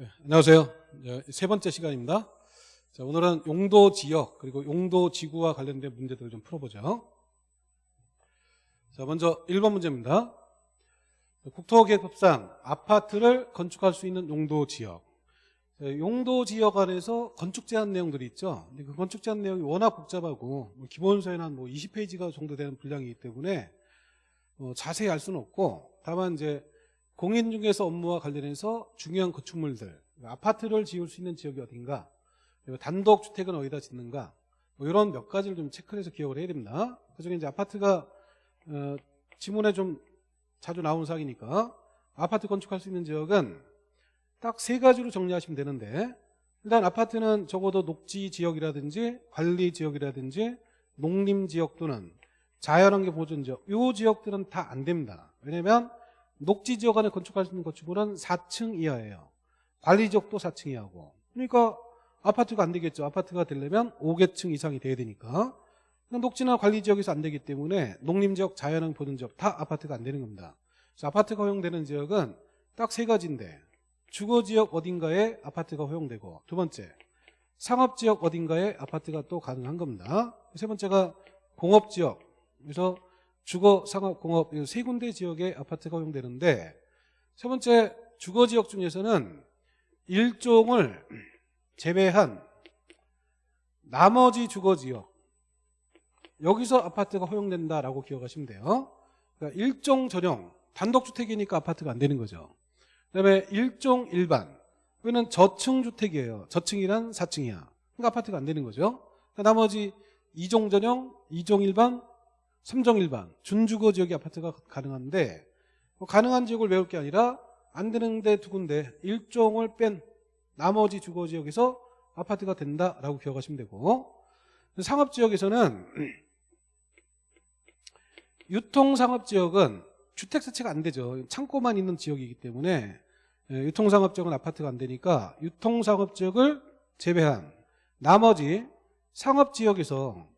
네, 안녕하세요. 이제 세 번째 시간입니다. 자, 오늘은 용도 지역 그리고 용도 지구와 관련된 문제들을 좀 풀어보죠. 자, 먼저 1번 문제입니다. 국토계획법상 아파트를 건축할 수 있는 용도 지역. 자, 용도 지역 안에서 건축 제한 내용들이 있죠. 근데 그 건축 제한 내용이 워낙 복잡하고 뭐 기본서에는 한뭐 20페이지가 정도 되는 분량이기 때문에 어, 자세히 알 수는 없고 다만 이제 공인중개사 업무와 관련해서 중요한 건축물들 아파트를 지을 수 있는 지역이 어딘가 그리고 단독주택은 어디다 짓는가 뭐 이런 몇 가지를 좀 체크를 해서 기억을 해야 됩니다. 그중에 이제 아파트가 어, 지문에 좀 자주 나오는 사항이니까 아파트 건축할 수 있는 지역은 딱 세 가지로 정리하시면 되는데 일단 아파트는 적어도 녹지 지역이라든지 관리 지역이라든지 농림 지역 또는 자연환경 보존 지역 이 지역들은 다 안 됩니다. 왜냐하면 녹지 지역 안에 건축할 수 있는 건축물은 4층 이하예요. 관리 지역도 4층 이하고. 그러니까 아파트가 안 되겠죠. 아파트가 되려면 5개층 이상이 돼야 되니까. 녹지나 관리 지역에서 안 되기 때문에 농림 지역, 자연환 보는 지역 다 아파트가 안 되는 겁니다. 그래서 아파트가 허용되는 지역은 딱 세 가지인데 주거 지역 어딘가에 아파트가 허용되고 두 번째 상업 지역 어딘가에 아파트가 또 가능한 겁니다. 세 번째가 공업 지역. 그래서 주거, 상업, 공업 세 군데 지역에 아파트가 허용되는데 세 번째 주거 지역 중에서는 일종을 제외한 나머지 주거 지역 여기서 아파트가 허용된다라고 기억하시면 돼요. 그러니까 일종 전용 단독주택이니까 아파트가 안 되는 거죠. 그다음에 일종 일반 그거는 저층 주택이에요. 저층이란 4층이야. 그러니까 아파트가 안 되는 거죠. 그러니까 나머지 이종 전용, 이종 일반, 삼정일반 준주거 지역의 아파트가 가능한데 뭐 가능한 지역을 외울 게 아니라 안 되는데 두 군데 일종을 뺀 나머지 주거 지역에서 아파트가 된다라고 기억하시면 되고 상업 지역에서는 유통 상업 지역은 주택 자체가 안 되죠. 창고만 있는 지역이기 때문에 예, 유통 상업 지역은 아파트가 안 되니까 유통 상업 지역을 제외한 나머지 상업 지역에서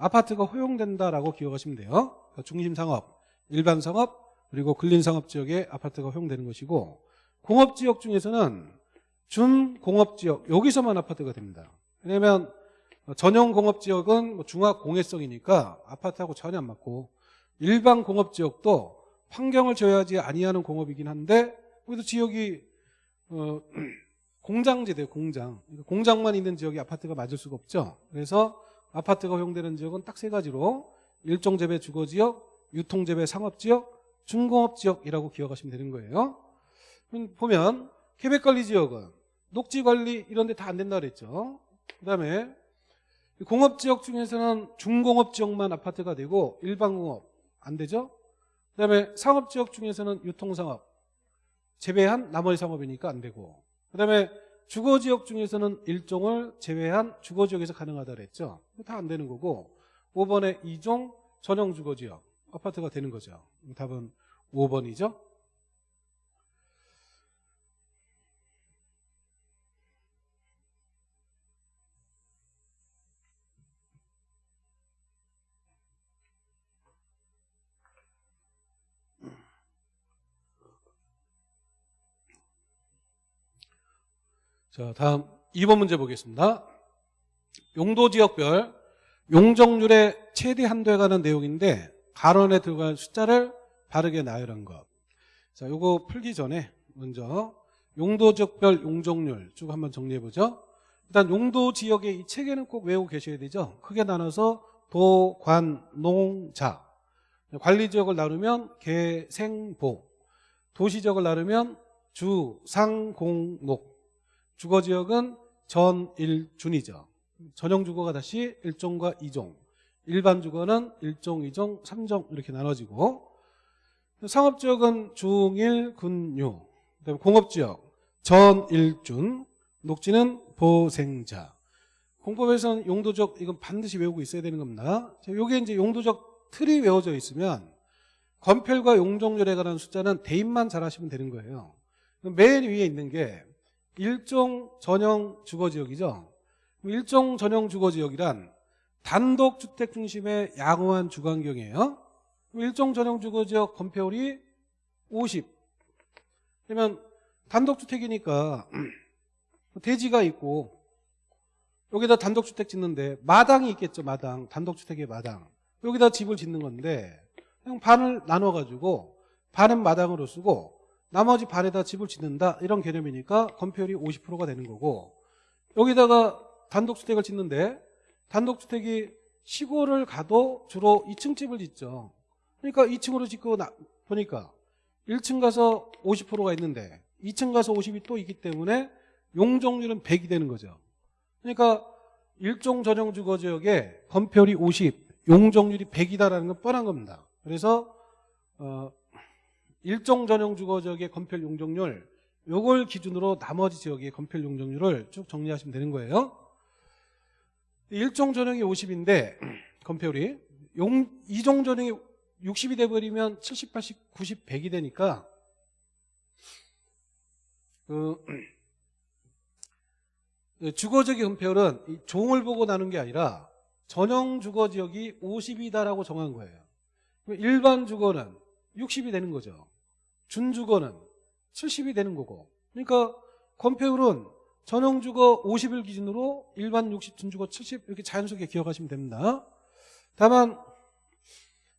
아파트가 허용된다라고 기억하시면 돼요. 그러니까 중심 상업, 일반 상업, 그리고 근린 상업 지역에 아파트가 허용되는 것이고 공업 지역 중에서는 준공업 지역 여기서만 아파트가 됩니다. 왜냐하면 전용 공업 지역은 뭐 중화 공해성이니까 아파트하고 전혀 안 맞고 일반 공업 지역도 환경을 줘야지 아니하는 공업이긴 한데 거기도 지역이 어, 공장지대요 공장 공장만 있는 지역이 아파트가 맞을 수가 없죠 그래서 아파트가 허용되는 지역은 딱 세 가지로 일종재배 주거지역, 유통재배 상업지역, 중공업지역이라고 기억하시면 되는 거예요. 보면 계획관리지역은 녹지관리 이런 데 다 안 된다 그랬죠. 그 다음에 공업지역 중에서는 중공업지역만 아파트가 되고 일반공업 안 되죠. 그 다음에 상업지역 중에서는 유통상업 재배한 나머지 상업이니까 안 되고 그 다음에 주거지역 중에서는 일종을 제외한 주거지역에서 가능하다 그랬죠. 다 안 되는 거고 5번에 이종 전용 주거지역 아파트가 되는 거죠. 답은 5번이죠. 자, 다음 2번 문제 보겠습니다. 용도 지역별 용적률의 최대 한도에 관한 내용인데 가론에 들어갈 숫자를 바르게 나열한 것. 자, 요거 풀기 전에 먼저 용도 지역별 용적률 쭉 한번 정리해 보죠. 일단 용도 지역의 이 체계는 꼭 외우고 계셔야 되죠. 크게 나눠서 도, 관, 농, 자. 관리 지역을 나누면 개, 생, 보. 도시 지역을 나누면 주, 상, 공, 녹. 주거 지역은 전, 일, 준이죠. 전용 주거가 다시 1종과 2종. 일반 주거는 1종, 2종, 3종 이렇게 나눠지고 상업지역은 중, 일, 군, 유. 그다음에 공업지역 전, 일, 준. 녹지는 보생자. 공법에서는 용도적 이건 반드시 외우고 있어야 되는 겁니다. 이게 이제 용도적 틀이 외워져 있으면 건펠과 용적률에 관한 숫자는 대입만 잘 하시면 되는 거예요. 맨 위에 있는 게 일종 전용 주거지역이죠. 일종 전용 주거지역이란 단독주택 중심의 양호한 주거환경이에요. 일종 전용 주거지역 건폐율이 50. 그러면 단독주택이니까 대지가 있고 여기다 단독주택 짓는데 마당이 있겠죠 마당 단독주택의 마당 여기다 집을 짓는 건데 그냥 반을 나눠가지고 반은 마당으로 쓰고 나머지 반에다 집을 짓는다. 이런 개념이니까 건폐율이 50%가 되는 거고 여기다가 단독주택을 짓는데 단독주택이 시골을 가도 주로 2층 집을 짓죠. 그러니까 2층으로 짓고 나- 보니까 1층 가서 50%가 있는데 2층 가서 50이 또 있기 때문에 용적률은 100이 되는 거죠. 그러니까 일종 전용 주거 지역에 건폐율이 50, 용적률이 100이다라는 건 뻔한 겁니다. 그래서 어, 일종 전용 주거 지역의 건폐율 용적률 요걸 기준으로 나머지 지역의 건폐율 용적률을 쭉 정리하시면 되는 거예요. 일종 전용이 50인데 건폐율이 용 이종 전용이 60이 돼 버리면 70, 80, 90, 100이 되니까 그 예, 주거지역의 건폐율은 이 종을 보고 나눈 게 아니라 전용 주거지역이 50이다라고 정한 거예요. 일반 주거는 60이 되는 거죠. 준주거는 70이 되는 거고. 그러니까 건폐율은 전용 주거 50을 기준으로 일반 60, 준주거 70 이렇게 자연스럽게 기억하시면 됩니다. 다만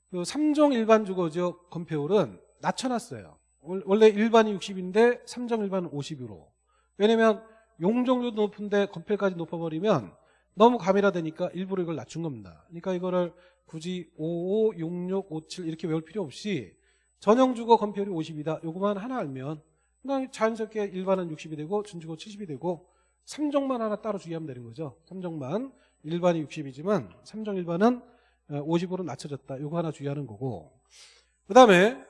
그 3종 일반 주거지역 건폐율은 낮춰놨어요. 원- 원래 일반이 60인데 3종 일반은 50으로. 왜냐면 용적률도 높은데 건폐까지 높아버리면 너무 가밀화되니까 일부러 이걸 낮춘 겁니다. 그러니까 이거를 굳이 55, 66, 57 이렇게 외울 필요 없이 전용주거 건폐율이 50이다. 요거만 하나 알면 자연스럽게 일반은 60이 되고 준주거 70이 되고 3종만 하나 따로 주의하면 되는 거죠. 3종만 일반이 60이지만 3종 일반은 50으로 낮춰졌다. 요거 하나 주의하는 거고 그 다음에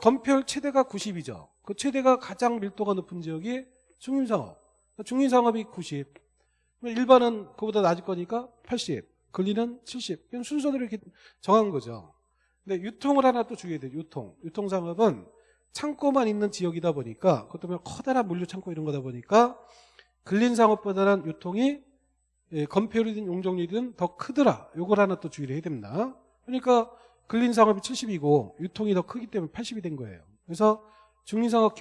건폐율 최대가 90이죠. 그 최대가 가장 밀도가 높은 지역이 중림상업. 중림상업이 90. 일반은 그보다 낮을 거니까 80. 근리는 70. 그냥 순서대로 이렇게 정한 거죠. 근데 유통을 하나 또 주의해야 돼요. 유통. 유통상업은 창고만 있는 지역이다 보니까 그것 때문에 커다란 물류 창고 이런 거다 보니까 근린상업보다는 유통이 예, 건폐율이든 용적률이든 더 크더라. 요걸 하나 또 주의를 해야 됩니다. 그러니까 근린상업이 70이고 유통이 더 크기 때문에 80이 된 거예요. 그래서 중린상업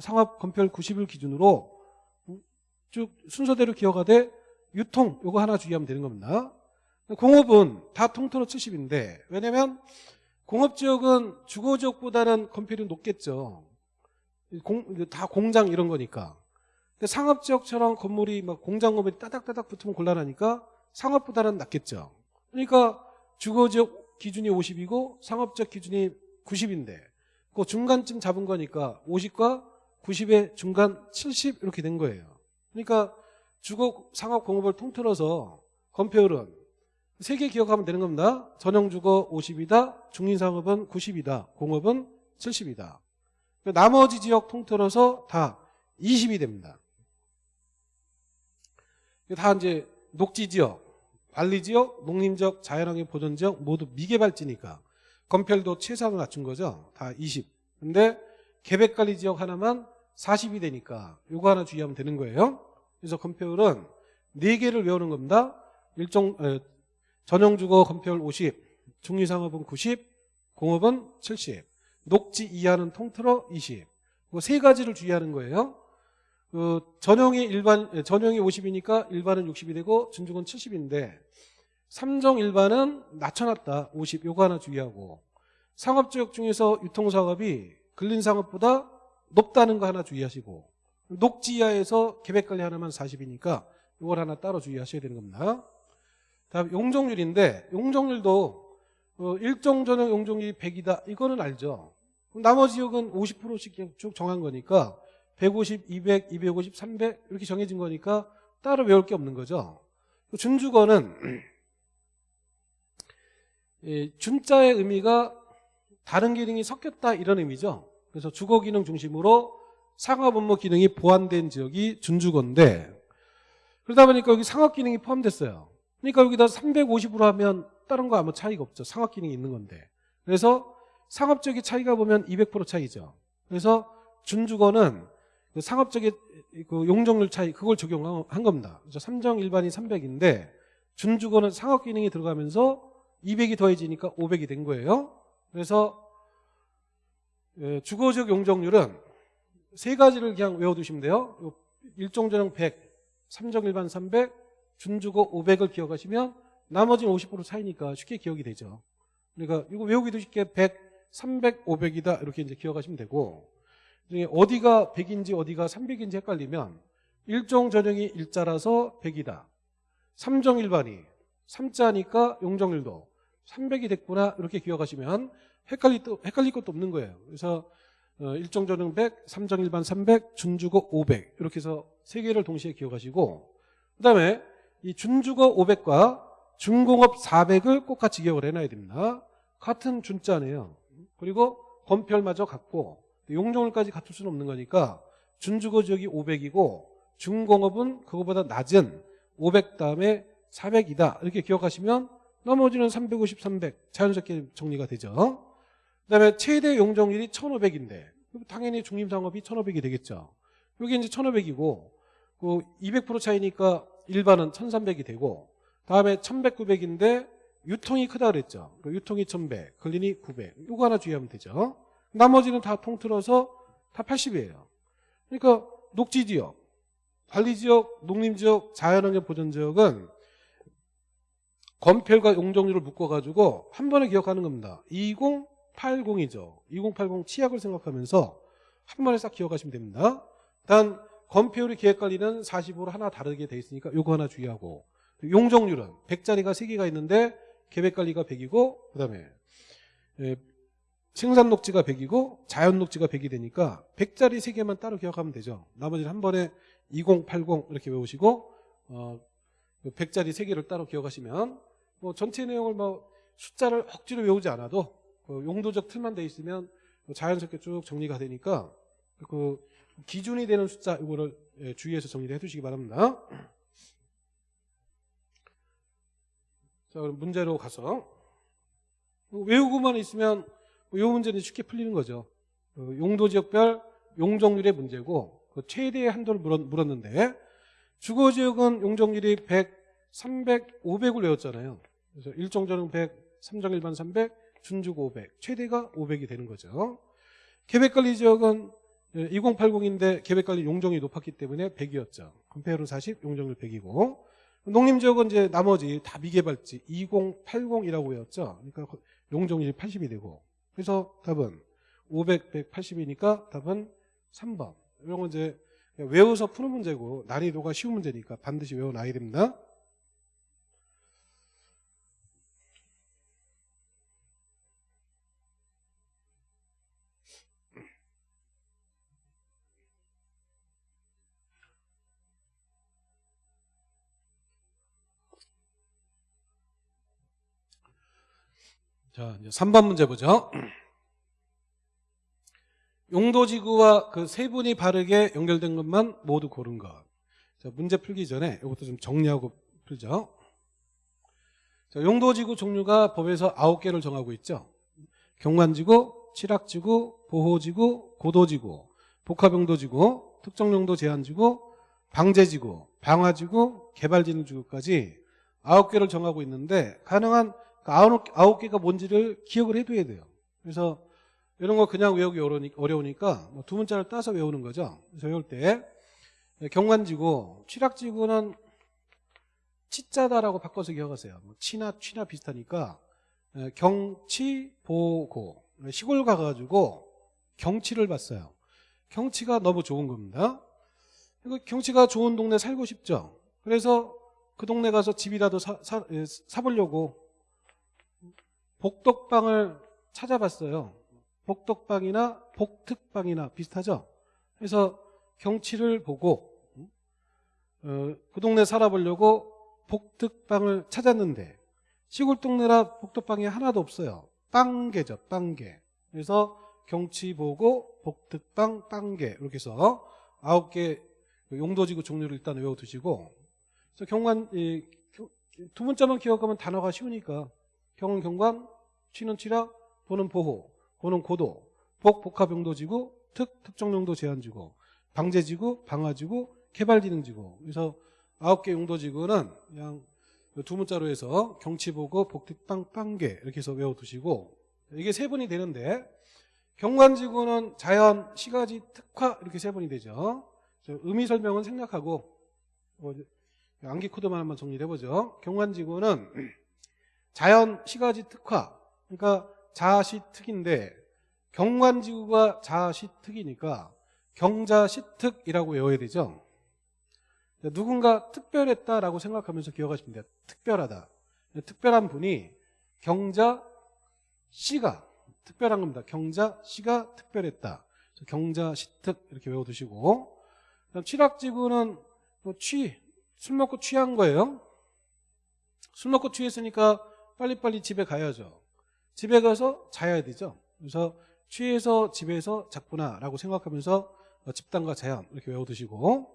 상업 건폐율 90을 기준으로 쭉 순서대로 기억하되 유통 요거 하나 주의하면 되는 겁니다. 공업은 다 통틀어 70인데 왜냐면 공업지역은 주거지역보다는 건폐율이 높겠죠. 공- 다 공장 이런 거니까. 근데 상업지역처럼 건물이 막 공장 건물이 따닥따닥 붙으면 곤란하니까 상업보다는 낮겠죠. 그러니까 주거지역 기준이 50이고 상업지역 기준이 90인데 그 중간쯤 잡은 거니까 50과 90의 중간 70 이렇게 된 거예요. 그러니까 주거 상업 공업을 통틀어서 건폐율은 세 개 기억하면 되는 겁니다. 전용주거 50이다. 중인상업은 90이다. 공업은 70이다. 나머지 지역 통틀어서 다 20이 됩니다. 다 이제 녹지지역, 관리지역, 농림지역, 자연환경 보존지역 모두 미개발지니까 건폐율도 최상을 낮춘 거죠. 다 20. 근데 계획관리지역 하나만 40이 되니까 요거 하나 주의하면 되는 거예요. 그래서 건폐율은 4개를 외우는 겁니다. 일종 에, 전용주거 건폐율 50, 중리상업은 90, 공업은 70, 녹지 이하는 통틀어 20. 그세 가지를 주의하는 거예요. 그 전용이 일반 에, 전용이 50이니까 일반은 60이 되고 준중은 70인데 3종 일반은 낮춰놨다. 50. 요거 하나 주의하고 상업지역 중에서 유통상업이 근린상업보다 높다는 거 하나 주의하시고 녹지하에서 계획관리 하나만 40이니까 이걸 하나 따로 주의하셔야 되는 겁니다. 다음 용적률인데 용적률도 어, 일정 전용 용적률이 100이다 이거는 알죠. 그럼 나머지 지역은 50%씩 그냥 쭉 정한 거니까 150, 200, 250, 300 이렇게 정해진 거니까 따로 외울 게 없는 거죠. 준주거는 예, 준자의 의미가 다른 기능이 섞였다 이런 의미죠. 그래서 주거 기능 중심으로 상업 업무 기능이 보완된 지역이 준주거인데 그러다 보니까 여기 상업 기능이 포함됐어요. 그러니까 여기다 350으로 하면 다른 거 아무 차이가 없죠. 상업 기능이 있는 건데. 그래서 상업적인 차이가 보면 200% 차이죠. 그래서 준주거는 그 상업적인 그 용적률 차이 그걸 적용한 겁니다. 그래서 삼정 일반이 300인데 준주거는 상업 기능이 들어가면서 200이 더해지니까 500이 된 거예요. 그래서 예, 주거적 용적률은 세 가지를 그냥 외워두시면 돼요. 요 일종전형 100, 삼정일반 300, 준주거 500을 기억하시면 나머지는 50% 차이니까 쉽게 기억이 되죠. 그러니까 이거 외우기도 쉽게 100, 300, 500이다 이렇게 이제 기억하시면 되고 어디가 100인지 어디가 300인지 헷갈리면 일종 전형이 일자라서 100이다. 삼정일반이 3자니까 용정일도 300이 됐구나 이렇게 기억하시면 헷갈릴, 또- 헷갈릴 것도 없는 거예요. 그래서 어, 일종 전형 100, 삼정일반 300, 준주거 500 이렇게 해서 세 개를 동시에 기억하시고 그 다음에 이 준주거 500과 중공업 400을 꼭 같이 기억을 해놔야 됩니다. 같은 준자네요. 그리고 건별마저 같고 용종을까지 갖출 수는 없는 거니까 준주거 지역이 500이고 중공업은 그거보다 낮은 500 다음에 400이다 이렇게 기억하시면 나머지는 350, 300 자연스럽게 정리가 되죠. 그다음에 최대 용적률이 1,500인데 당연히 중림상업이 1,500이 되겠죠. 여기 이제 1,500이고 그 200% 차이니까 일반은 1,300이 되고 다음에 1,100, 900인데 유통이 크다 그랬죠. 그 유통이 1,100, 근린이 900. 이거 하나 주의하면 되죠. 나머지는 다 통틀어서 다 80이에요. 그러니까 녹지지역, 관리지역, 농림지역, 자연환경 보전지역은 건폐과 용적률을 묶어가지고 한 번에 기억하는 겁니다. 2080이죠. 2080 치약을 생각하면서 한 번에 싹 기억하시면 됩니다. 단 건폐율이 계획관리는 40으로 하나 다르게 돼 있으니까 요거 하나 주의하고 용적률은 100짜리가 3개가 있는데 계획관리가 100이고 그 다음에 생산 녹지가 100이고 자연 녹지가 100이 되니까 100짜리 3개만 따로 기억하면 되죠. 나머지는 한 번에 2080 이렇게 외우시고 어, 100짜리 3개를 따로 기억하시면 뭐 전체 내용을 뭐 숫자를 억지로 외우지 않아도 그 용도적 틀만 돼 있으면 뭐 자연스럽게 쭉 정리가 되니까 그 기준이 되는 숫자 이거를 예, 주의해서 정리를 해두시기 바랍니다. 자 그럼 문제로 가서 외우고만 있으면 이 문제는 쉽게 풀리는 거죠. 그 용도 지역별 용적률의 문제고 그 최대의 한도를 물었, 물었는데 주거지역은 용적률이 100, 300, 500을 외웠잖아요. 그래서 1종전용 100, 3종일반 300, 준주거 500, 최대가 500이 되는 거죠. 계획관리지역은 2080인데 계획관리 용적이 높았기 때문에 100이었죠. 건폐율 40, 용적률 100이고 농림지역은 이제 나머지 다 미개발지 2080이라고 외웠죠. 그러니까 용적률이 80이 되고 그래서 답은 500, 180이니까 답은 3번. 이런 건 이제 외워서 푸는 문제고 난이도가 쉬운 문제니까 반드시 외워놔야 됩니다. 자, 이제 3번 문제 보죠. 용도지구와 그 세 분이 바르게 연결된 것만 모두 고른 것. 자, 문제 풀기 전에 이것도 좀 정리하고 풀죠. 자, 용도지구 종류가 법에서 9개를 정하고 있죠. 경관지구, 칠학지구, 보호지구, 고도지구, 복합용도지구, 특정용도 제한지구, 방제지구, 방화지구, 개발진흥지구까지 9개를 정하고 있는데 가능한 그 아홉, 개가 뭔지를 기억을 해둬야 돼요. 그래서 이런 거 그냥 외우기 어려우니까 뭐두 문자를 따서 외우는 거죠. 그래서 외울 때 경관지구, 취락지구는 치자다라고 바꿔서 기억하세요. 뭐 치나 취나 비슷하니까 경치, 보고 시골 가가지고 경치를 봤어요. 경치가 너무 좋은 겁니다. 경치가 좋은 동네 살고 싶죠. 그래서 그 동네 가서 집이라도 사, 사, 사보려고 복덕방을 찾아봤어요. 복덕방이나 복특방이나 비슷하죠. 그래서 경치를 보고 어, 그 동네 살아보려고 복특방을 찾았는데 시골 동네라 복덕방이 하나도 없어요. 빵개죠. 빵개. 그래서 경치 보고 복특방 빵개 이렇게 해서 아홉 개 용도지구 종류를 일단 외워두시고 그래서 경관 이, 두 문자만 기억하면 단어가 쉬우니까 경은 경관, 취는 취락, 보는 보호, 고는 고도, 복 복합용도지구, 특 특정용도 제한지구, 방제지구, 방화지구, 개발진흥지구. 그래서 아홉 개 용도지구는 그냥 두 문자로 해서 경치보고 복특빵 빵개 이렇게 해서 외워두시고 이게 세 번이 되는데 경관지구는 자연, 시가지, 특화 이렇게 세 번이 되죠. 저 의미 설명은 생략하고 뭐 암기 코드만 한번 정리해 보죠. 경관지구는 자연 시가지 특화, 그러니까 자시 특인데 경관지구가 자시 특이니까 경자시 특이라고 외워야 되죠. 누군가 특별했다라고 생각하면서 기억하시면 돼요. 특별하다. 특별한 분이 경자 씨가 특별한 겁니다. 경자 씨가 특별했다. 경자 시특 이렇게 외워두시고 취락지구는 뭐 취, 술 먹고 취한 거예요. 술 먹고 취했으니까 빨리빨리 집에 가야죠. 집에 가서 자야 되죠. 그래서 취해서 집에서 잤구나라고 생각하면서 어, 집단과 자연 이렇게 외워두시고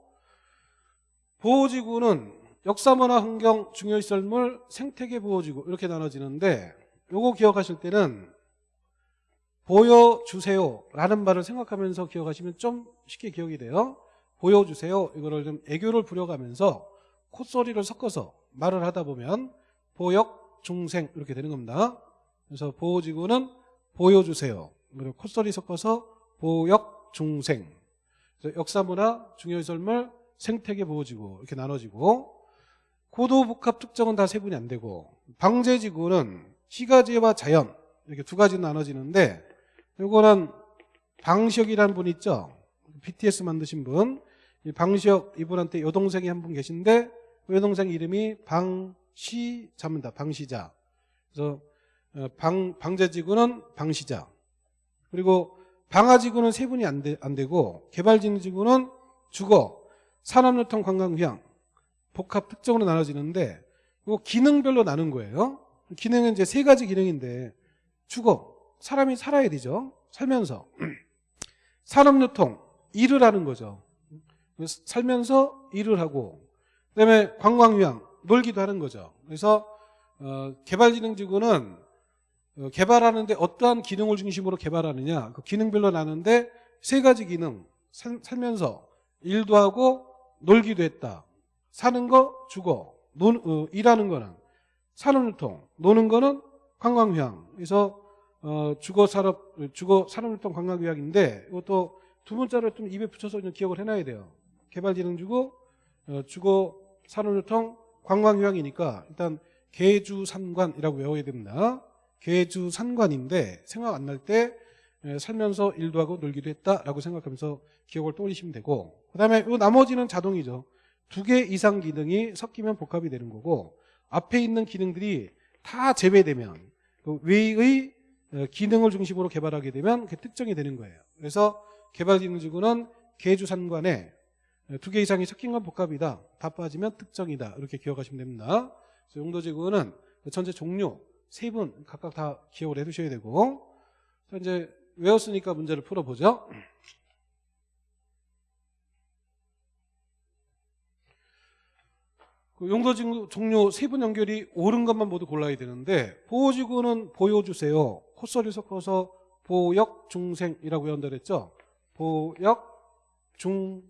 보호지구는 역사문화 환경 중요시설물 생태계 보호지구 이렇게 나눠지는데 요거 기억하실 때는 보여주세요 라는 말을 생각하면서 기억하시면 좀 쉽게 기억이 돼요 보여주세요 이거를 좀 애교를 부려가면서 콧소리를 섞어서 말을 하다 보면 보역 중생 이렇게 되는 겁니다. 그래서 보호지구는 보여주세요. 그리고 콧소리 섞어서 보역 중생. 역사문화 중요시설물 생태계 보호지구 이렇게 나눠지고 고도복합 특정은 다 세분이 안 되고 방제지구는 시가지와 자연 이렇게 두 가지 나눠지는데 이거는 방시혁이라는 분 있죠? BTS 만드신 분. 이 방시혁 이분한테 여동생이 한 분 계신데 그 여동생 이름이 방 시자입니다. 방시자. 그래서 어, 방, 방제지구는 방시자. 그리고 방화지구는 세 분이 안, 되, 안 되고 개발진지구는 주거 산업유통 관광휴양 복합 특정으로 나눠지는데 이거 기능별로 나눈 거예요. 기능은 이제 세 가지 기능인데 주거 사람이 살아야 되죠. 살면서. 산업유통 일을 하는 거죠. 살면서 일을 하고 그다음에 관광휴양 놀기도 하는 거죠. 그래서 어, 개발진흥지구는 어, 개발하는데 어떠한 기능을 중심으로 개발하느냐 그 기능별로 나누는데 세 가지 기능 살, 살면서 일도 하고 놀기도 했다. 사는 거 주거 논, 어, 일하는 거는 산업유통 노는 거는 관광휴양. 그래서 어, 주거 산업 주거 산업유통 관광휴양인데 이것도 두 문자를 좀 입에 붙여서 좀 기억을 해놔야 돼요. 개발진흥주고 어, 주거 산업유통 관광휴양이니까 일단 계주산관이라고 외워야 됩니다. 계주산관인데 생각 안 날 때 살면서 일도 하고 놀기도 했다라고 생각하면서 기억을 떠올리시면 되고 그 다음에 이 나머지는 자동이죠. 두 개 이상 기능이 섞이면 복합이 되는 거고 앞에 있는 기능들이 다 제외되면 그 외의 어, 기능을 중심으로 개발하게 되면 그 특정이 되는 거예요. 그래서 개발기능지구는 계주산관에 두 개 이상이 섞인 건 복합이다. 다 빠지면 특정이다. 이렇게 기억하시면 됩니다. 용도지구는 전체 종류 세 분 각각 다 기억을 해두셔야 되고 자, 이제 외웠으니까 문제를 풀어보죠. 그 용도지구 종류 세 분 연결이 옳은 것만 모두 골라야 되는데 보호지구는 보여주세요. 콧소리 섞어서 보역 중생이라고 외운다 그랬죠. 보역 중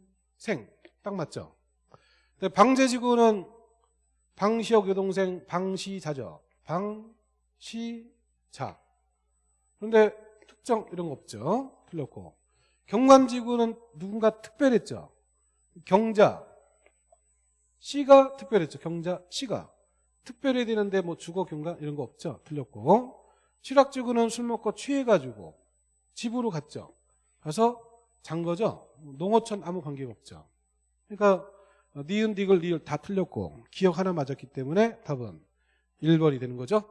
생 딱 맞죠. 근데 방제지구는 방시혁 여동생 방시자죠. 방시자. 그런데 특정 이런 거 없죠. 틀렸고. 경관지구는 누군가 특별했죠. 경자. 씨가 특별했죠. 경자 씨가. 특별해야 되는데 뭐 주거 경관 이런 거 없죠. 틀렸고. 취락지구는 술 먹고 취해가지고 집으로 갔죠. 가서 잔 거죠. 농어촌 아무 관계가 없죠. 그러니까 니은, 디글, 리을 다 틀렸고 기억 하나 맞았기 때문에 답은 1번이 되는 거죠.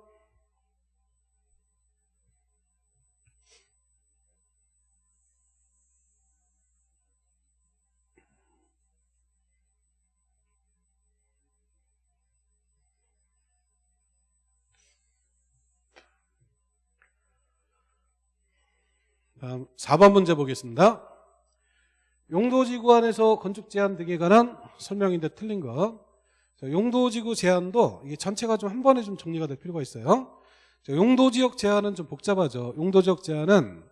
다음 4번 문제 보겠습니다. 용도지구 안에서 건축 제한 등에 관한 설명인데 틀린 거. 용도지구 제한도 이게 전체가 좀 한 번에 좀 정리가 될 필요가 있어요. 용도지역 제한은 좀 복잡하죠. 용도지역 제한은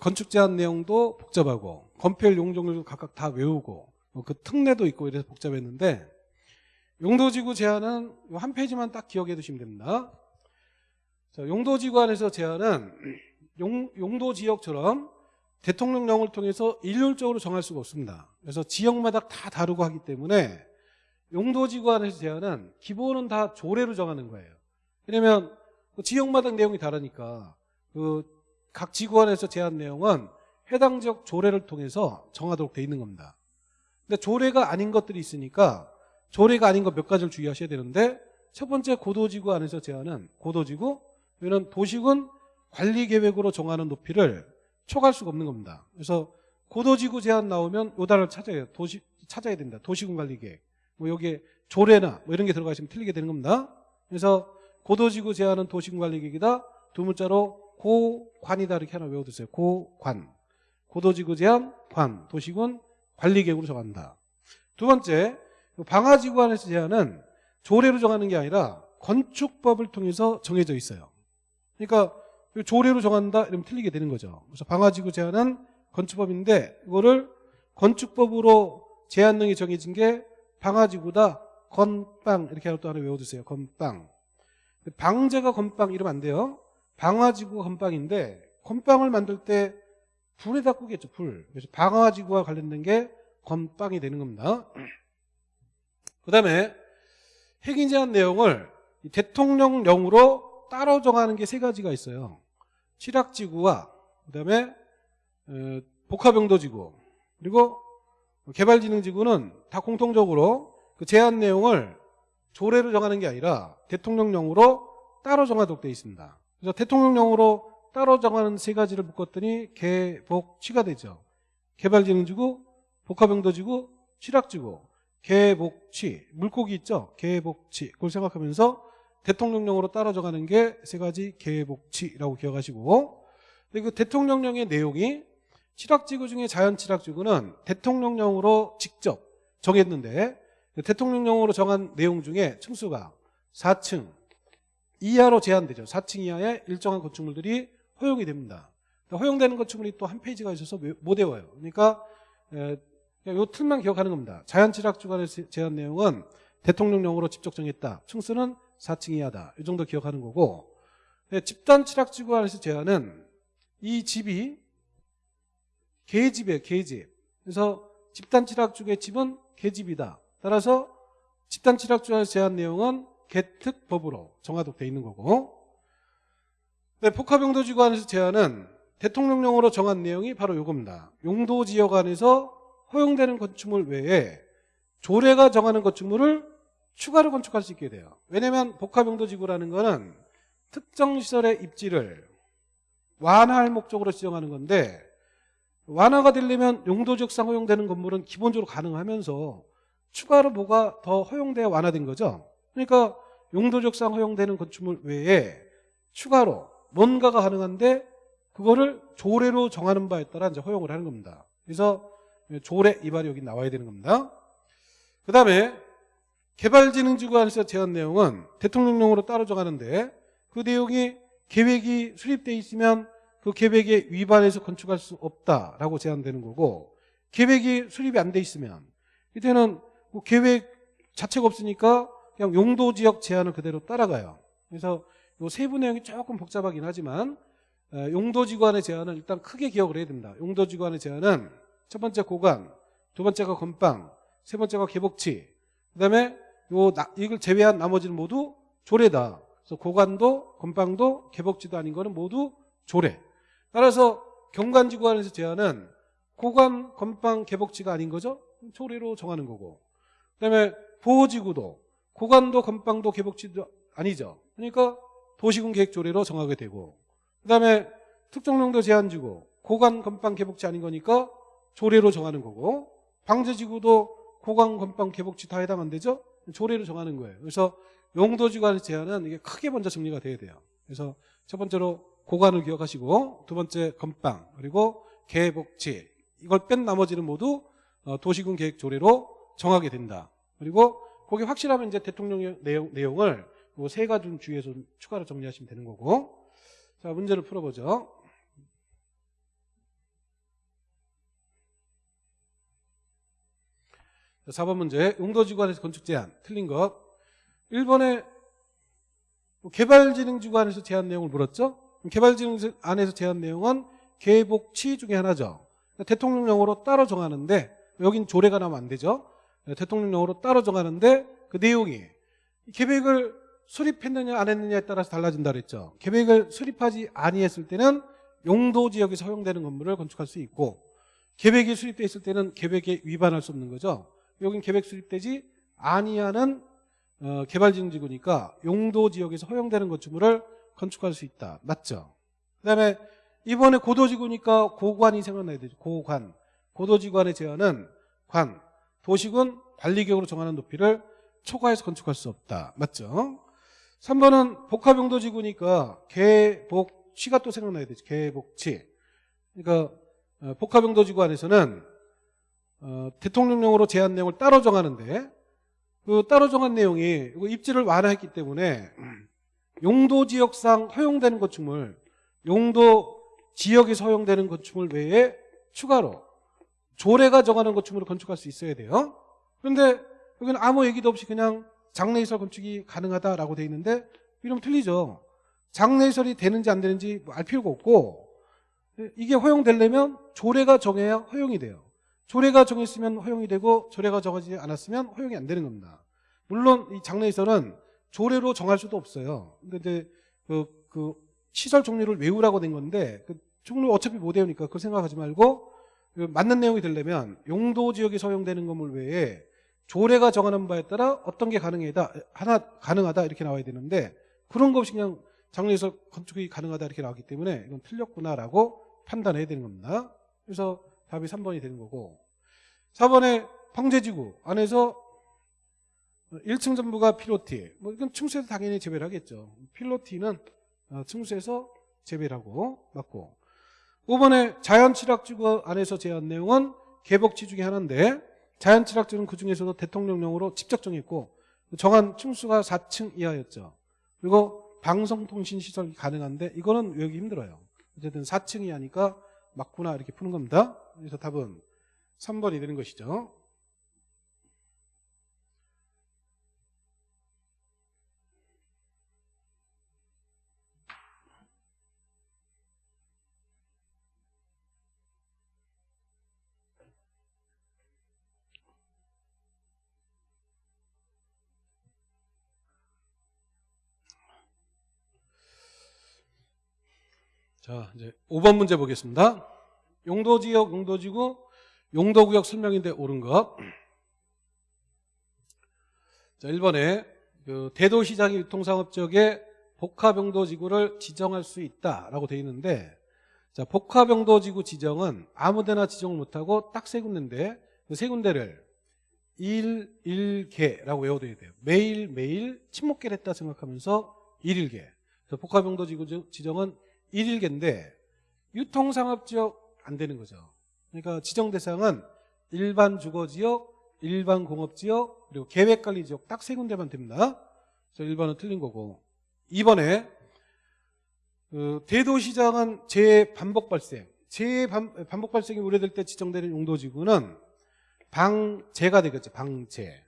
건축 제한 내용도 복잡하고 건폐율 용적률도 각각 다 외우고 뭐그 특례도 있고 이래서 복잡했는데 용도지구 제한은 한 페이지만 딱 기억해 두시면 됩니다. 자, 용도지구 안에서 제한은 용, 용도지역처럼 대통령령을 통해서 일률적으로 정할 수가 없습니다. 그래서 지역마다 다 다르고 하기 때문에 용도지구 안에서 제한은 기본은 다 조례로 정하는 거예요. 왜냐면 그 지역마다 내용이 다르니까 그 각 지구 안에서 제한 내용은 해당 지역 조례를 통해서 정하도록 돼 있는 겁니다. 근데 조례가 아닌 것들이 있으니까 조례가 아닌 것 몇 가지를 주의하셔야 되는데 첫 번째 고도지구 안에서 제한은 고도지구 이는 도시군 관리계획으로 정하는 높이를 초과할 수가 없는 겁니다. 그래서 고도지구 제한 나오면 요 단어를 찾아야 도시 찾아야 된다. 도시군 관리계획. 뭐 여기에 조례나 뭐 이런 게 들어가 있으면 틀리게 되는 겁니다. 그래서 고도지구 제한은 도시군 관리계획이다. 두 문자로 고관이다 이렇게 하나 외워두세요. 고관. 고도지구 제한 관. 도시군 관리계획으로 정한다. 두 번째 방화지구 안에서 제한은 조례로 정하는 게 아니라 건축법을 통해서 정해져 있어요. 그러니까 조례로 정한다 이러면 틀리게 되는 거죠. 그래서 방화지구 제한은 건축법인데 이거를 건축법으로 제한능이 정해진 게 방화지구다 건빵 이렇게 하나 또 하나 외워두세요. 건빵. 방제가 건빵 이러면 안 돼요. 방화지구가 건빵인데 건빵을 만들 때 불에다 꾸겠죠. 불. 그래서 방화지구와 관련된 게 건빵이 되는 겁니다. 그 다음에 핵인 제한 내용을 대통령령으로 따로 정하는 게 세 가지가 있어요. 칠학지구와 그다음에 어, 복합용도지구 그리고 개발진흥지구는 다 공통적으로 그 제한 내용을 조례로 정하는 게 아니라 대통령령으로 따로 정하도록 되어 있습니다. 그래서 대통령령으로 따로 정하는 세 가지를 묶었더니 개복치가 되죠. 개발진흥지구, 복합용도지구, 칠학지구, 개복치, 물고기 있죠? 개복치 그걸 생각하면서 대통령령으로 따라 정하는 게 세 가지 계획복치라고 기억하시고 그 대통령령의 내용이 칠학지구 중에 자연칠학지구는 대통령령으로 직접 정했는데 그 대통령령으로 정한 내용 중에 층수가 4층 이하로 제한되죠. 4층 이하의 일정한 건축물들이 허용이 됩니다. 허용되는 건축물이 또 한 페이지가 있어서 못 외워요. 그러니까 이 틀만 기억하는 겁니다. 자연칠학주간의 제한 내용은 대통령령으로 직접 정했다. 층수는 4층 이하다. 이 정도 기억하는 거고 집단 칠학지구 안에서 제한은 이 집이 개집이에요. 개집. 그래서 집단 칠학주의 집은 개집이다. 따라서 집단 칠학주 안에서 제한 내용은 개특법으로 정하도록 돼 있는 거고 네, 복합용도지구 안에서 제한은 대통령령으로 정한 내용이 바로 이겁니다. 용도지역 안에서 허용되는 건축물 외에 조례가 정하는 건축물을 추가로 건축할 수 있게 돼요. 왜냐하면 복합용도지구라는 거는 특정 시설의 입지를 완화할 목적으로 지정하는 건데 완화가 되려면 용도적상 허용되는 건물은 기본적으로 가능하면서 추가로 뭐가 더 허용돼야 완화된 거죠. 그러니까 용도적상 허용되는 건축물 외에 추가로 뭔가가 가능한데 그거를 조례로 정하는 바에 따라 이제 허용을 하는 겁니다. 그래서 조례 이발이 여기 나와야 되는 겁니다. 그 다음에 개발진흥지구 안에서 제한 내용은 대통령령으로 따로 정하는데 그 내용이 계획이 수립돼 있으면 그 계획에 위반해서 건축할 수 없다라고 제한되는 거고 계획이 수립이 안 돼 있으면 이때는 그 계획 자체가 없으니까 그냥 용도 지역 제한을 그대로 따라가요. 그래서 이 세부 내용이 조금 복잡하긴 하지만 용도지구안의 제한은 일단 크게 기억을 해야 됩니다. 용도지구안의 제한은 첫 번째 고관, 두 번째가 건빵, 세 번째가 개복치, 그 다음에 요 이걸 제외한 나머지는 모두 조례다. 그래서 고관도 건빵도 개복지도 아닌 거는 모두 조례. 따라서 경관지구안에서 제한은 고관, 건빵, 개복지가 아닌 거죠. 조례로 정하는 거고. 그다음에 보호지구도 고관도 건빵도 개복지도 아니죠. 그러니까 도시군 계획 조례로 정하게 되고. 그다음에 특정용도 제한지구 고관, 건빵, 개복지 아닌 거니까 조례로 정하는 거고. 방제지구도 고관, 건빵, 개복지 다 해당 안 되죠. 조례로 정하는 거예요. 그래서 용도지관의 제한은 이게 크게 먼저 정리가 돼야 돼요. 그래서 첫 번째로 고관을 기억하시고 두 번째 건빵 그리고 계복지 이걸 뺀 나머지는 모두 어, 도시군 계획 조례로 정하게 된다. 그리고 거기 확실하면 이제 대통령 내용, 내용을 세 가지 주의해서 추가로 정리하시면 되는 거고 자 문제를 풀어보죠. 4번 문제 용도지구안에서 건축 제한 틀린 것 1번에 개발진흥지구안에서 제한 내용을 물었죠 개발진흥 안에서 제한 내용은 계복치 중에 하나죠. 대통령령으로 따로 정하는데 여긴 조례가 나면 안 되죠. 대통령령으로 따로 정하는데 그 내용이 계획을 수립했느냐 안 했느냐에 따라서 달라진다 그랬죠. 계획을 수립하지 아니했을 때는 용도 지역에서 허용되는 건물을 건축할 수 있고 계획이 수립돼 있을 때는 계획에 위반할 수 없는 거죠. 여긴 계획 수립되지 아니하는 어, 개발지능지구니까 용도 지역에서 허용되는 건축물을 건축할 수 있다. 맞죠? 그 다음에 이번에 고도지구니까 고관이 생각나야 되죠. 고관. 고도지구안의 제한은 관. 도식은 관리격으로 정하는 높이를 초과해서 건축할 수 없다. 맞죠? 3번은 복합용도지구니까 개복치가 또 생각나야 되죠. 개복치. 그러니까 어, 복합용도지구 안에서는 어, 대통령령으로 제한 내용을 따로 정하는데 그 따로 정한 내용이 입지를 완화했기 때문에 용도 지역상 허용되는 건축물, 용도 지역에서 허용되는 건축물 외에 추가로 조례가 정하는 건축물을 건축할 수 있어야 돼요. 그런데 여기는 아무 얘기도 없이 그냥 장내시설 건축이 가능하다라고 돼 있는데 이러면 틀리죠. 장내시설이 되는지 안 되는지 뭐알 필요가 없고 이게 허용되려면 조례가 정해야 허용이 돼요. 조례가 정했으면 허용이 되고 조례가 정하지 않았으면 허용이 안 되는 겁니다. 물론 이 장내시설은 조례로 정할 수도 없어요. 근데 이제 그, 그 시설 종류를 외우라고 된 건데 그 종류 어차피 못 외우니까 그걸 생각하지 말고 그 맞는 내용이 되려면 용도 지역에 허용되는 건물 외에 조례가 정하는 바에 따라 어떤 게 가능하다 하나 가능하다 이렇게 나와야 되는데 그런 거 없이 그냥 장래에서 건축이 가능하다 이렇게 나왔기 때문에 이건 틀렸구나라고 판단해야 되는 겁니다. 그래서 답이 3번이 되는 거고 4번에 황제지구 안에서 1층 전부가 필로티 뭐 이건 층수에서 당연히 재배를 하겠죠. 필로티는 어, 층수에서 재배를 하고 맞고 5번에 자연취락지구 안에서 제한 내용은 개복지 중에 하나인데 자연취락지는 그 중에서도 대통령령으로 직접 정했고 정한 층수가 4층 이하였죠. 그리고 방송통신시설이 가능한데 이거는 외우기 힘들어요. 어쨌든 4층 이하니까 맞구나 이렇게 푸는 겁니다. 그래서 답은 3번이 되는 것이죠. 자, 이제 5번 문제 보겠습니다. 용도지역, 용도지구, 용도구역 설명인데 옳은 것. 자, 1번에 그 대도시장의 유통상업지역에 복합용도지구를 지정할 수 있다라고 되어 있는데 자, 복합용도지구 지정은 아무데나 지정을 못하고 딱 세 군데인데 그 세 군데를 일, 일개라고 외워둬야 돼요. 매일 매일 침묵계를 했다 생각하면서 일일개. 그래서 복합용도지구 지정은 일일개인데 유통상업지역 안 되는 거죠. 그러니까 지정 대상은 일반 주거지역, 일반 공업지역, 그리고 계획관리지역 딱 세 군데만 됩니다. 그래서 1번은 틀린 거고 2번에 그 대도시장은 재반복 발생, 재반복 발생이 우려될 때 지정되는 용도지구는 방제가 되겠죠. 방제.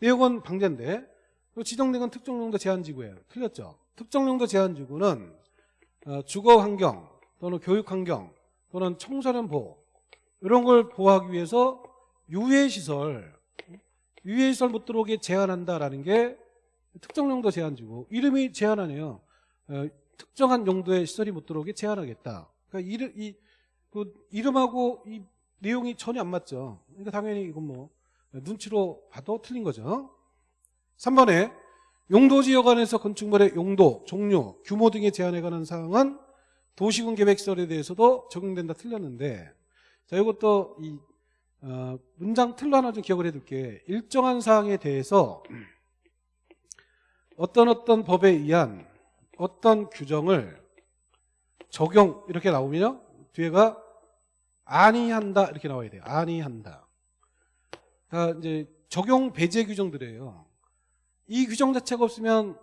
내용은 방제인데 지정된 건 특정용도 제한지구예요. 틀렸죠. 특정용도 제한지구는 어, 주거환경 또는 교육환경 또는 청소년 보호 이런 걸 보호하기 위해서 유해시설 유해시설 못 들어오게 제한한다라는 게 특정 용도 제한지고 이름이 제한하네요. 어, 특정한 용도의 시설이 못 들어오게 제한하겠다. 그러니까 이름, 이, 그 이름하고 이 내용이 전혀 안 맞죠. 그러니까 당연히 이건 뭐 눈치로 봐도 틀린 거죠. 3번에 용도지역 안에서 건축물의 용도, 종류, 규모 등에 제한에 관한 사항은 도시군 계획설에 대해서도 적용된다 틀렸는데 자 이것도 이 어, 문장 틀로 하나 좀 기억을 해둘게. 일정한 사항에 대해서 어떤 어떤 법에 의한 어떤 규정을 적용 이렇게 나오면요. 뒤에가 아니한다 이렇게 나와야 돼요. 아니한다. 자 이제 적용 배제 규정들이에요. 이 규정 자체가 없으면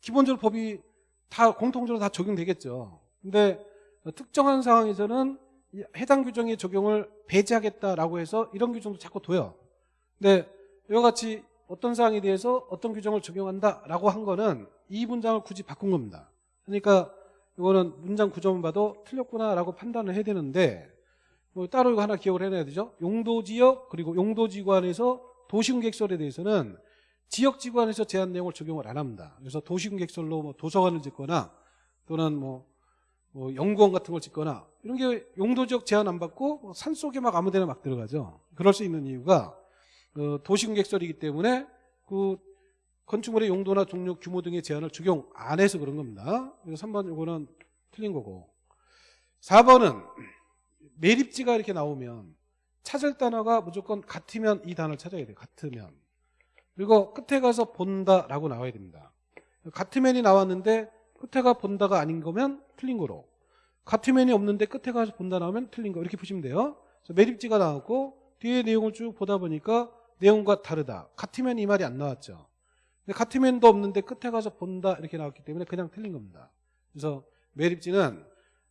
기본적으로 법이 다 공통적으로 다 적용되겠죠. 근데 특정한 상황에서는 해당 규정의 적용을 배제하겠다라고 해서 이런 규정도 자꾸 둬요. 근데 이와 같이 어떤 사항에 대해서 어떤 규정을 적용한다라고 한 거는 이 문장을 굳이 바꾼 겁니다. 그러니까 이거는 문장 구조만 봐도 틀렸구나라고 판단을 해야 되는데 뭐 따로 이거 하나 기억을 해놔야 되죠. 용도지역 그리고 용도지구안에서 도시공객설에 대해서는 지역지구안에서 제한 내용을 적용을 안 합니다. 그래서 도시공객설로 뭐 도서관을 짓거나 또는 뭐, 뭐 연구원 같은 걸 짓거나 이런 게 용도 지역 제한 안 받고 뭐 산속에 막 아무데나 막 들어가죠. 그럴 수 있는 이유가 어, 도시공객설이기 때문에 그 건축물의 용도나 종류, 규모 등의 제한을 적용 안 해서 그런 겁니다. 그래서 3번 이거는 틀린 거고. 4번은 매립지가 이렇게 나오면 찾을 단어가 무조건 같으면 이 단어를 찾아야 돼요. 같으면. 그리고 끝에 가서 본다라고 나와야 됩니다. 같으면이 나왔는데 끝에 가 본다가 아닌 거면 틀린 거로. 같으면이 없는데 끝에 가서 본다 나오면 틀린 거. 이렇게 보시면 돼요. 매립지가 나왔고 뒤에 내용을 쭉 보다 보니까 내용과 다르다. 같으면 이 말이 안 나왔죠. 같으면도 없는데 끝에 가서 본다 이렇게 나왔기 때문에 그냥 틀린 겁니다. 그래서 매립지는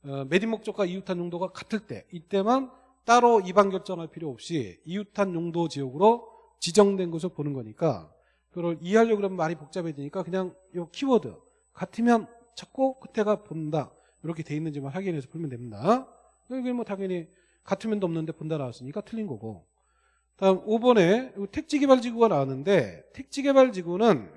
어, 매립 목적과 이웃한 용도가 같을 때 이때만 따로 이반 결정할 필요 없이 이웃한 용도 지역으로 지정된 것을 보는 거니까 그걸 이해하려고 그러면 말이 복잡해지니까 그냥 이 키워드 같으면 찾고 끝에가 본다 이렇게 돼 있는지만 확인해서 풀면 됩니다. 이게 뭐 당연히 같으면도 없는데 본다 나왔으니까 틀린 거고 다음 5번에 택지개발지구가 나왔는데 택지개발지구는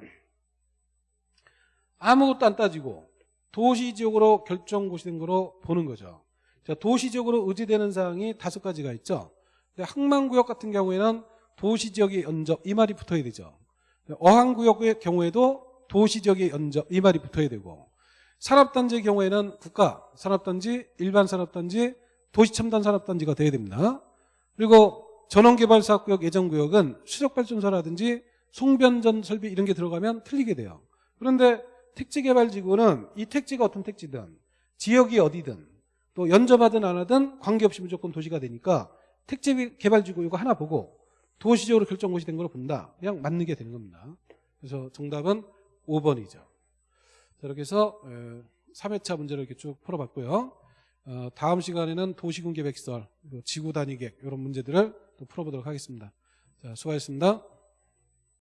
아무것도 안 따지고 도시지역으로 결정고시 된 거로 보는 거죠. 자, 도시지역으로 의지되는 사항이 다섯 가지가 있죠. 항만구역 같은 경우에는 도시지역의 연접 이 말이 붙어야 되죠. 어항구역의 경우에도 도시지역의 연접 이 말이 붙어야 되고 산업단지의 경우에는 국가 산업단지, 일반 산업단지, 도시첨단 산업단지가 돼야 됩니다. 그리고 전원개발사업구역 예정구역은 수력발전소라든지 송변전 설비 이런 게 들어가면 틀리게 돼요. 그런데 택지개발지구는 이 택지가 어떤 택지든 지역이 어디든 또 연접하든 안 하든 관계없이 무조건 도시가 되니까 택지개발지구 이거 하나 보고 도시적으로 결정고시 된 걸로 본다. 그냥 맞는 게 되는 겁니다. 그래서 정답은 5번이죠. 자, 이렇게 해서 3회차 문제를 이렇게 쭉 풀어봤고요. 어, 다음 시간에는 도시군 계획설, 지구 단위 계획 이런 문제들을 또 풀어보도록 하겠습니다. 자, 수고하셨습니다.